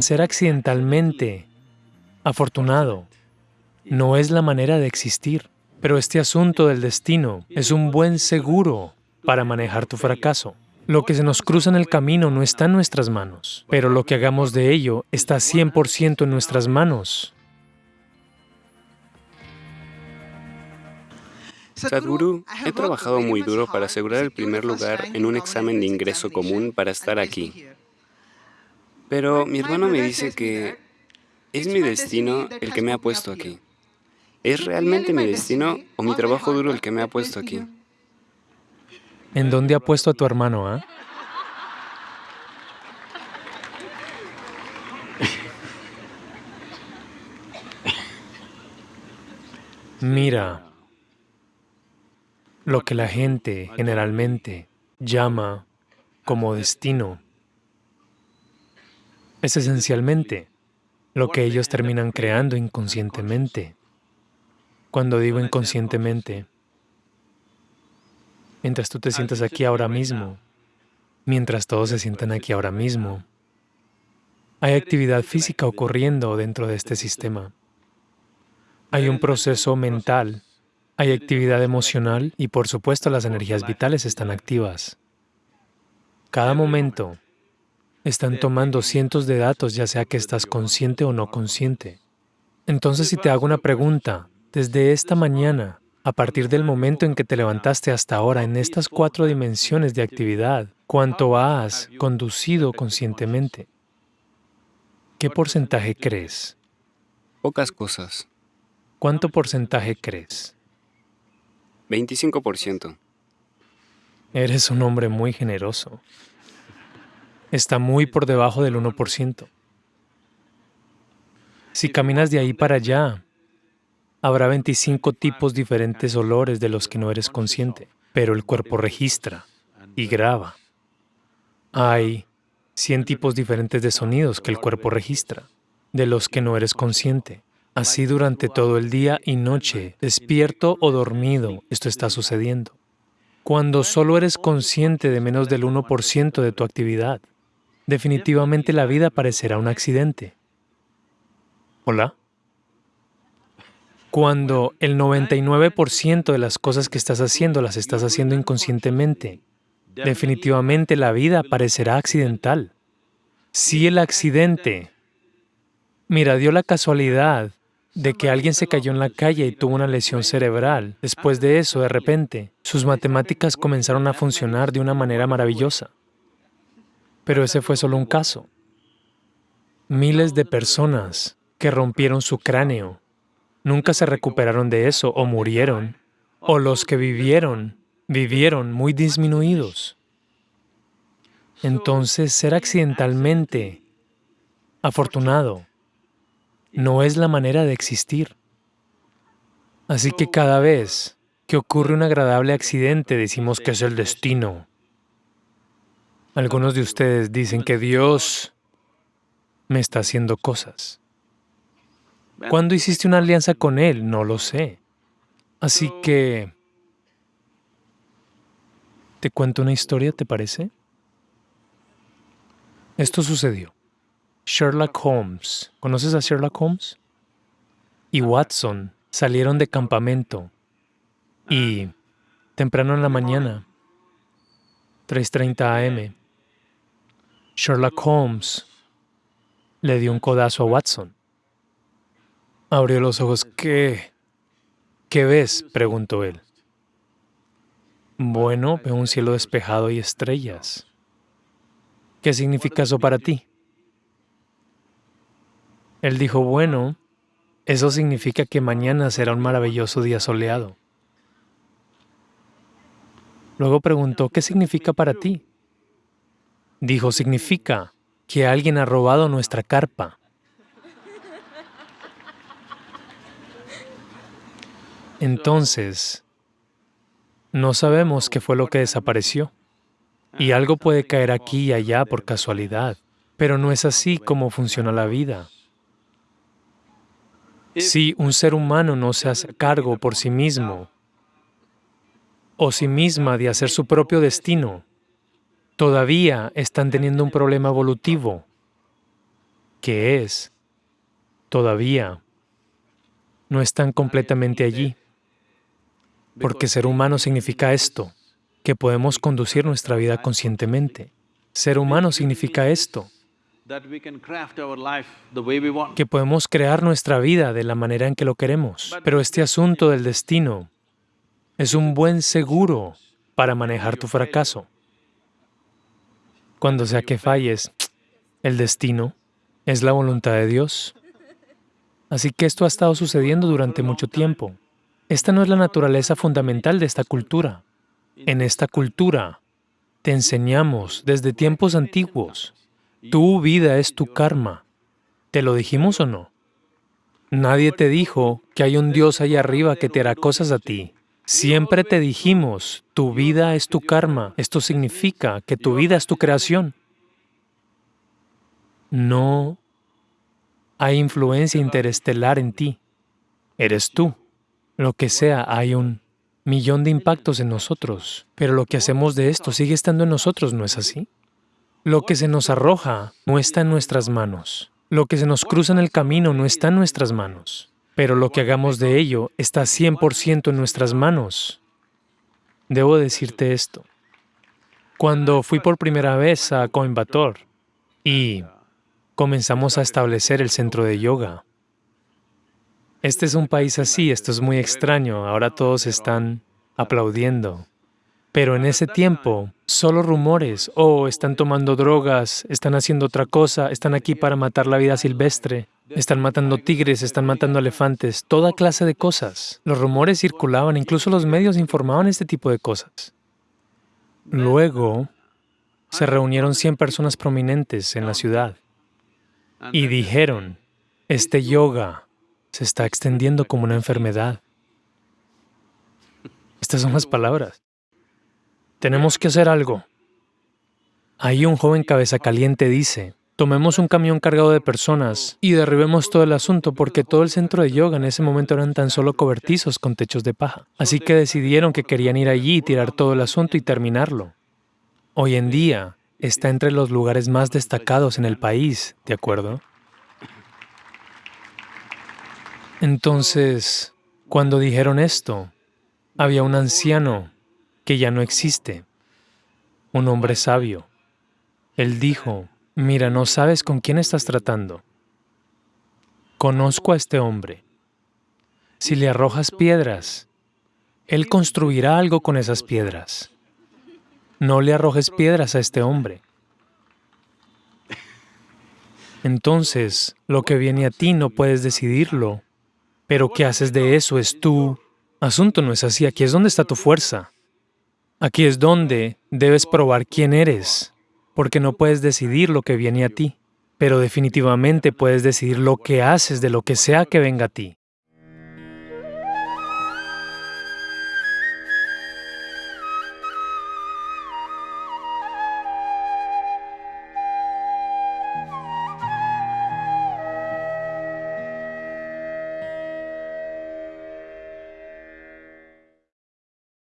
Ser accidentalmente afortunado no es la manera de existir, pero este asunto del destino es un buen seguro para manejar tu fracaso. Lo que se nos cruza en el camino no está en nuestras manos, pero lo que hagamos de ello está 100% en nuestras manos. Sadhguru, he trabajado muy duro para asegurar el primer lugar en un examen de ingreso común para estar aquí. Pero mi hermano me dice que es mi destino el que me ha puesto aquí. ¿Es realmente mi destino o mi trabajo duro el que me ha puesto aquí? ¿En dónde ha puesto a tu hermano, ah? Mira, lo que la gente generalmente llama como destino es esencialmente lo que ellos terminan creando inconscientemente. Cuando digo inconscientemente, mientras tú te sientas aquí ahora mismo, mientras todos se sientan aquí ahora mismo, hay actividad física ocurriendo dentro de este sistema. Hay un proceso mental, hay actividad emocional y por supuesto las energías vitales están activas. Cada momento están tomando cientos de datos, ya sea que estás consciente o no consciente. Entonces, si te hago una pregunta, desde esta mañana, a partir del momento en que te levantaste hasta ahora, en estas cuatro dimensiones de actividad, ¿cuánto has conducido conscientemente? ¿Qué porcentaje crees? Pocas cosas. ¿Cuánto porcentaje crees? 25%. Eres un hombre muy generoso. Está muy por debajo del 1%. Si caminas de ahí para allá, Habrá 25 tipos diferentes olores de los que no eres consciente, pero el cuerpo registra y graba. Hay 100 tipos diferentes de sonidos que el cuerpo registra, de los que no eres consciente. Así durante todo el día y noche, despierto o dormido, esto está sucediendo. Cuando solo eres consciente de menos del 1% de tu actividad, definitivamente la vida parecerá un accidente. ¿Hola? Cuando el 99% de las cosas que estás haciendo las estás haciendo inconscientemente, definitivamente la vida parecerá accidental. Si el accidente, mira, dio la casualidad de que alguien se cayó en la calle y tuvo una lesión cerebral. Después de eso, de repente, sus matemáticas comenzaron a funcionar de una manera maravillosa. Pero ese fue solo un caso. Miles de personas que rompieron su cráneo nunca se recuperaron de eso o murieron, o los que vivieron, vivieron muy disminuidos. Entonces, ser accidentalmente afortunado no es la manera de existir. Así que cada vez que ocurre un agradable accidente decimos que es el destino. Algunos de ustedes dicen que Dios me está haciendo cosas. ¿Cuándo hiciste una alianza con Él? No lo sé. Así que... ¿Te cuento una historia, te parece? Esto sucedió. Sherlock Holmes, ¿conoces a Sherlock Holmes? Y Watson salieron de campamento y temprano en la mañana, 3.30 am, Sherlock Holmes le dio un codazo a Watson. Abrió los ojos. ¿Qué? ¿Qué ves? preguntó él. Bueno, veo un cielo despejado y estrellas. ¿Qué significa eso para ti? Él dijo, bueno, eso significa que mañana será un maravilloso día soleado. Luego preguntó, ¿qué significa para ti? Dijo, significa que alguien ha robado nuestra carpa. Entonces, no sabemos qué fue lo que desapareció. Y algo puede caer aquí y allá por casualidad, pero no es así como funciona la vida. Si un ser humano no se hace cargo por sí mismo o sí misma de hacer su propio destino, todavía están teniendo un problema evolutivo que es, todavía no están completamente allí. Porque ser humano significa esto, que podemos conducir nuestra vida conscientemente. Ser humano significa esto, que podemos crear nuestra vida de la manera en que lo queremos. Pero este asunto del destino es un buen seguro para manejar tu fracaso. Cuando sea que falles, el destino es la voluntad de Dios. Así que esto ha estado sucediendo durante mucho tiempo. Esta no es la naturaleza fundamental de esta cultura. En esta cultura te enseñamos desde tiempos antiguos, tu vida es tu karma. ¿Te lo dijimos o no? Nadie te dijo que hay un Dios allá arriba que te hará cosas a ti. Siempre te dijimos, tu vida es tu karma. Esto significa que tu vida es tu creación. No hay influencia interestelar en ti. Eres tú. Lo que sea, hay un millón de impactos en nosotros, pero lo que hacemos de esto sigue estando en nosotros, ¿no es así? Lo que se nos arroja no está en nuestras manos. Lo que se nos cruza en el camino no está en nuestras manos pero lo que hagamos de ello está 100% en nuestras manos. Debo decirte esto. Cuando fui por primera vez a Coimbatore y comenzamos a establecer el centro de yoga, este es un país así, esto es muy extraño, ahora todos están aplaudiendo. Pero en ese tiempo, solo rumores, oh, están tomando drogas, están haciendo otra cosa, están aquí para matar la vida silvestre. Están matando tigres, están matando elefantes, toda clase de cosas. Los rumores circulaban, incluso los medios informaban este tipo de cosas. Luego, se reunieron 100 personas prominentes en la ciudad y dijeron, este yoga se está extendiendo como una enfermedad. Estas son las palabras. Tenemos que hacer algo. Ahí un joven cabeza caliente dice, tomemos un camión cargado de personas y derribemos todo el asunto porque todo el centro de yoga en ese momento eran tan solo cobertizos con techos de paja. Así que decidieron que querían ir allí y tirar todo el asunto y terminarlo. Hoy en día está entre los lugares más destacados en el país, ¿de acuerdo? Entonces, cuando dijeron esto, había un anciano que ya no existe, un hombre sabio. Él dijo, Mira, no sabes con quién estás tratando. Conozco a este hombre. Si le arrojas piedras, él construirá algo con esas piedras. No le arrojes piedras a este hombre. Entonces, lo que viene a ti no puedes decidirlo, pero qué haces de eso es tu asunto, no es así. Aquí es donde está tu fuerza. Aquí es donde debes probar quién eres porque no puedes decidir lo que viene a ti, pero definitivamente puedes decidir lo que haces de lo que sea que venga a ti.